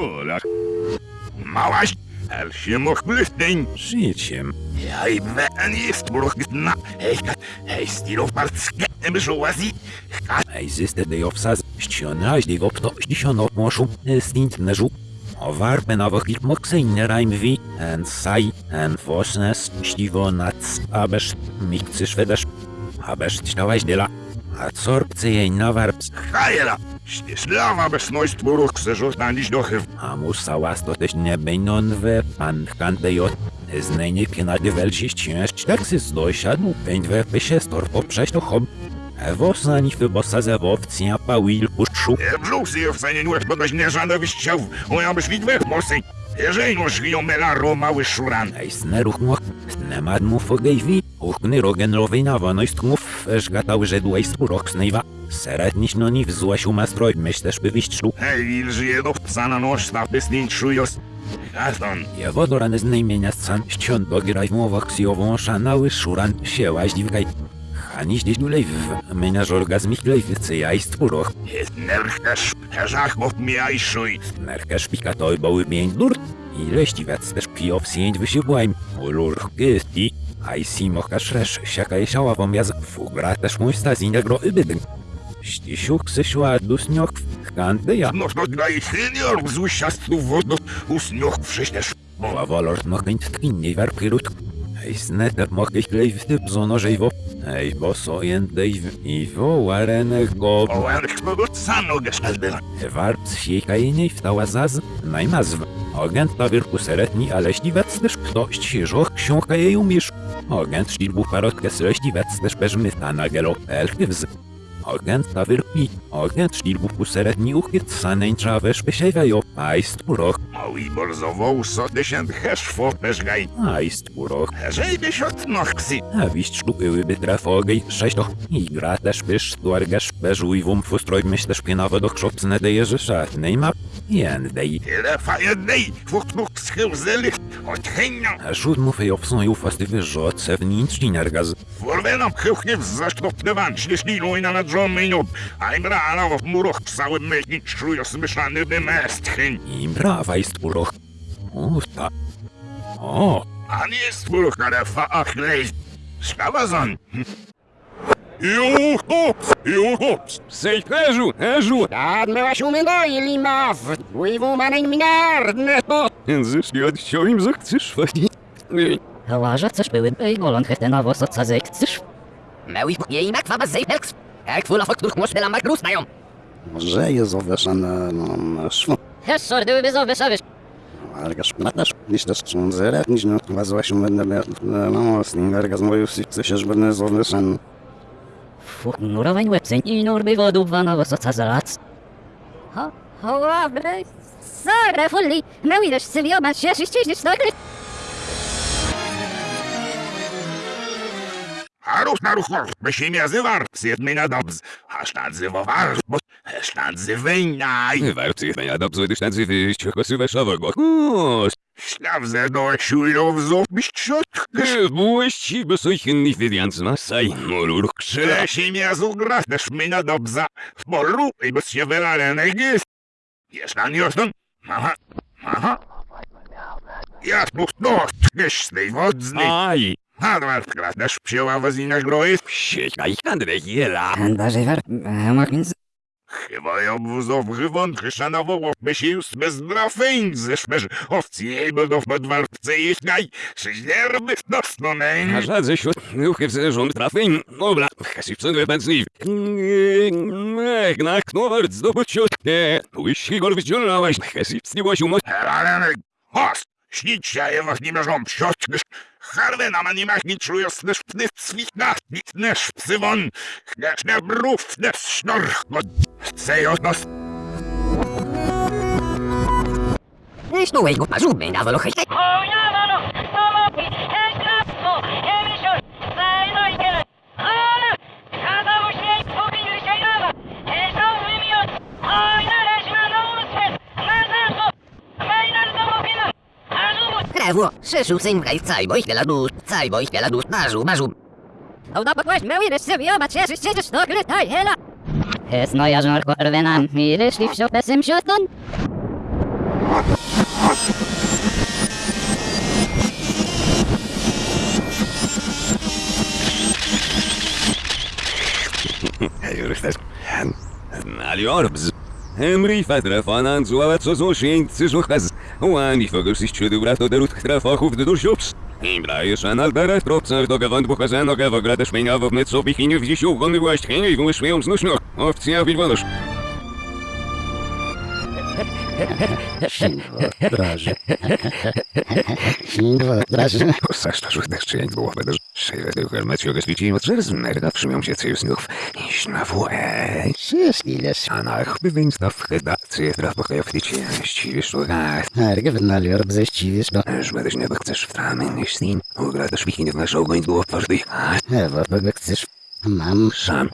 Hola. Małaś, el się moch blüftein. Życiem. Jij ben jest burgna. Hej, hej, stilo partske, emżołazi. Ej, zyste de ofsaz, ścionaś de opto, ściono moszu, stint neżu. O warpe na wachit moksejne rajmwi, en saj, en fosnes, ściwo nac, abesz, mikcy szwedesz, abesz ćtałaś dela. A corpce jej na warps, Hajera. Śnieżlawa besność burg se żożnaliś do chyw. a musa łasto też nie bejnon we pan kantejot. Znajnie pienady welsi ścież, taksy z dojsiadł, pędź we pysie stor poprzeć to hob. Ewo sani wybosa ze wowcja pałil puszczu. Brzuch się w cenie nuż podać nie żadne wyściał. O ja byś widwech morsy. Jeżeli noż wiją melaro mały szuran. Ej, sneruch moch, snemad mu fogejwi, uchny rogen rowej na woność mów, żgatał żedłej spurok snejwa. Seretniś no ni wzłaś umastroj, myślesz by wiszczlu. Hej, il żyje do psa na noż, ta pysnin czujos. Gaston. Ja wodorany z najmienia scan, ściąd bogiraj w mowach ksjową szanały szuran, siełaś dziwkaj. Chaniś gdzieś dulej w, menaż orgazm ich lej w cyjaj spurok. Jest nerchtasz, herzach mów miaj szuj. Nerka szpika toj bały mień dur, i leści wec też pijow sięć wysiłbłaim. Ulur gysti, aj si mocha szresz, siaka je siała pomiaz, fugra też mój stazi negro ybydyn. Ścisiuk sysiła dusniok, kanty ja. No dla ich senior z usiastów wodu usnioch wszyśniesz. Bo wolor mochęć tkinniej warpirut. Ej sneter mochych klej w typ wo. Ej bo sojentej w iwo warenek go. O, ale kto go cano gestalbyla. Warp siejkajniej wstała zaz, najmazw. Agent na wierku seretni, ale śliwec też ktoś żoch książka jej umiesz. Agent też peżmyta na gelo elchywz. Agent na wierki, agent sztilbu puseretni uchyt sanej trawesz pesiewajo, a ist puroch, O i bardzo wołso tysiąc heszfo peżgaj. a ist puroch. Byś od noxy. A wiść sztukyły by trafogej, sześćtoch. I gra też pysz, tuargasz, peżuj wum fustroj myślesz pienowo do krzopcne deje rzesza, nejma, jendej. Tyle fajednej, fucht much schył zelig. Od chenia. A szut mu fej obsąju fastywy żoce w nincz nergaz. Vorvenam chyłchnie w zasztopnywan, śnieżnilu i na nadżomieniu. A im rana w muroch psały myśli, czujo smyszany wymestchyn. I brawa ist puroch. Usta. O, A nie jest muroch na refa, ach lej. Skawazon. Juhops, juhops. Sejkleżu, eżu! Admiraś umydoi maw, dływu manej minarne to. Zyszki od sioim zachcesz fajnie. Łaża coś były ej golon hetena was od sazek chcesz? Mełi jej mek waba zejpelks. Jak fula fok których może mak rusnają. Może jest zawieszane na szwo. Hes sordy by zawieszawisz. Ale szplatasz, niż też są zere, niż no, was właśnie będę no, werga z moją wsi, się, że będę zawieszany. Fuch, nurowań łebceń i nur by wodu wana was od sazalac. Ha, ha, bre, sare fulli, mełi też cywiomat się, ściśniesz stakry. Haruch na ruchor, by się nazywał, zjedmy na dobz. Aż nadzywowar, bo aż nadzywejnaj. Warto jest na dobrze, gdyż nazywy ściochosywe szawego. O, Ślawze do siujów zubić ciotkisz. Błyści by soj hinni wydianc na saj, molur krzyla. Tyle się miazu gra, też my na dobza. W polu i bez się wylalenej gist. Jest na. Aha, aha. Ja tu to, tkisz z tej wodzny. Aj, Hadwar, też psiła Chyba ja wózów wywon, chrzanowo, by się już bez drafeń, zeszmerz, owcy jej będą w podwarce jeśnaj, szeździerby w nosno A żadze świat, ruchy w zerząd trafień. Dobra, w sobie pędzliw. Mek, na knort zdobyć ciotkę. Łysi gol wyciągnąłeś, chasi w sniegłoś umoć. Helanek, host, śnić się je was nie mierzą psiotkisz. Harwe na manimach nie czują snesz pny w switnach, nitnesz psywon, chniesz ne brów, ne sznor, od nos. Wiesz tu jego pażuby na wolochej. Oynamalı, tamam, esnafı, emişör, sayına gelen, hala, kada bu şey, bu bir şey ama, hesap bilmiyor, aynen eşmede olursun, nereden bu, meyler zamokina, azumu, Krewo, szyszu syn wraj caj, bo marzu, marzu. Oda pokłaś mełi też cywiomat się, ściśniesz stakry, taj hela. Hes noja żarko rwenam, i wyszli w siopesym sioton. Aljorbs. Emri fatra fanan zuawa co zo shenk zizuchaz. Wani fogers is chudu brato derut trafachów de dusjops. Imbra is an albera tropcar do gawand buchazen o gawa grata szmenga w net sobie chiniu w dzisiu gony właśnie chiniu i wymyśliłem znośno. Owcja wilwanosz. Draży. Ślindwo, draży. Czy jak było będę szejwe tych hermeciu gaswici od żerz merda przymią się cyju snów. Iż na włe. Sjöskiles. Anach bywień staw redakcję trafach w tycie. Ściwisz to gach. Herge vennalyor bześciwisz do... Żmedyś nie chcesz w tramę niż snin. Ugra też wichiny w naszą goń było twardy. Ewa, kogo chcesz? Mam Sam